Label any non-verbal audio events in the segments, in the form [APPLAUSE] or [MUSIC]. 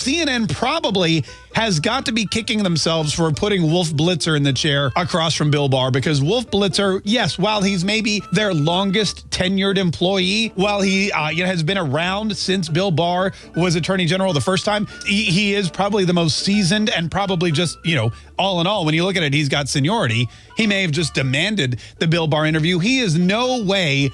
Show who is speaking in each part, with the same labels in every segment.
Speaker 1: CNN probably has got to be kicking themselves for putting Wolf Blitzer in the chair across from Bill Barr because Wolf Blitzer, yes, while he's maybe their longest tenured employee, while he uh, you know, has been around since Bill Barr was Attorney General the first time, he, he is probably the most seasoned and probably just, you know, all in all, when you look at it, he's got seniority. He may have just demanded the Bill Barr interview. He is no way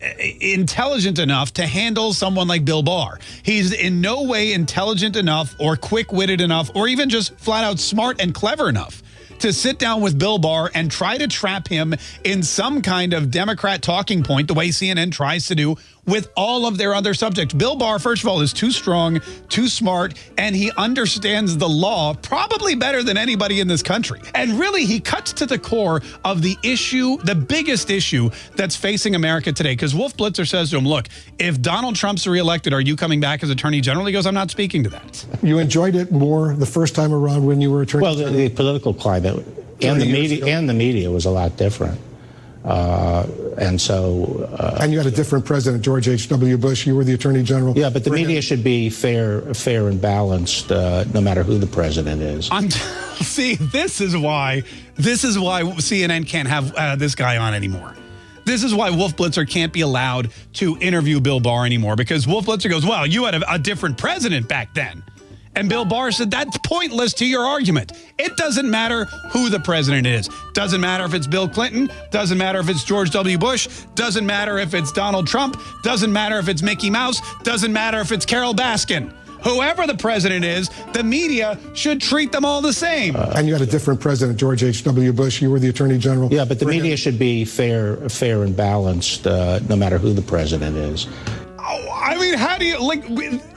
Speaker 1: intelligent enough to handle someone like Bill Barr. He's in no way intelligent enough or quick-witted enough or even just flat out smart and clever enough to sit down with Bill Barr and try to trap him in some kind of Democrat talking point the way CNN tries to do with all of their other subjects. Bill Barr, first of all, is too strong, too smart, and he understands the law probably better than anybody in this country. And really, he cuts to the core of the issue, the biggest issue that's facing America today. Because Wolf Blitzer says to him, look, if Donald Trump's reelected, are you coming back as Attorney General? He goes, I'm not speaking to that.
Speaker 2: You enjoyed it more the first time around when you were Attorney
Speaker 3: Well, the, the political climate and the media ago. and the media was a lot different. Uh, and so.
Speaker 2: Uh, and you had a different president, George H.W. Bush. You were the attorney general.
Speaker 3: Yeah, but the media should be fair, fair and balanced, uh, no matter who the president is.
Speaker 1: I'm [LAUGHS] see, this is why this is why CNN can't have uh, this guy on anymore. This is why Wolf Blitzer can't be allowed to interview Bill Barr anymore because Wolf Blitzer goes, "Well, you had a, a different president back then." And Bill Barr said, that's pointless to your argument. It doesn't matter who the president is. Doesn't matter if it's Bill Clinton. Doesn't matter if it's George W. Bush. Doesn't matter if it's Donald Trump. Doesn't matter if it's Mickey Mouse. Doesn't matter if it's Carole Baskin. Whoever the president is, the media should treat them all the same.
Speaker 2: Uh, and you had a different president, George H.W. Bush. You were the attorney general.
Speaker 3: Yeah, but the media him. should be fair, fair and balanced, uh, no matter who the president is.
Speaker 1: I mean, how do you like?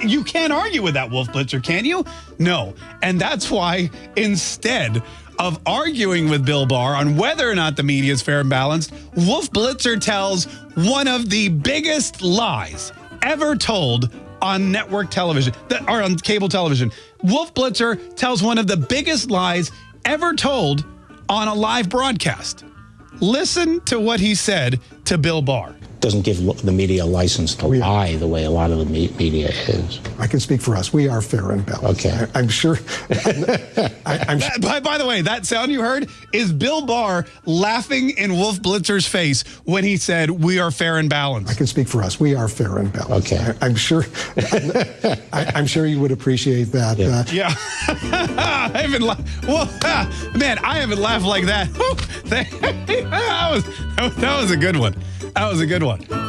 Speaker 1: You can't argue with that, Wolf Blitzer, can you? No, and that's why instead of arguing with Bill Barr on whether or not the media is fair and balanced, Wolf Blitzer tells one of the biggest lies ever told on network television, that are on cable television. Wolf Blitzer tells one of the biggest lies ever told on a live broadcast. Listen to what he said to Bill Barr
Speaker 3: doesn't give the media a license to we lie the way a lot of the media is.
Speaker 2: I can speak for us. We are fair and balanced.
Speaker 3: Okay.
Speaker 2: I, am sure. [LAUGHS]
Speaker 1: I, am by, by, the way, that sound you heard is Bill Barr laughing in Wolf Blitzer's face when he said, we are fair and balanced.
Speaker 2: I can speak for us. We are fair and balanced.
Speaker 3: Okay.
Speaker 2: I, am sure. [LAUGHS] I, am sure you would appreciate that.
Speaker 1: Yeah. Uh, yeah. [LAUGHS] I haven't laughed. Well, man, I haven't laughed like that. that was, that was a good one. That was a good one.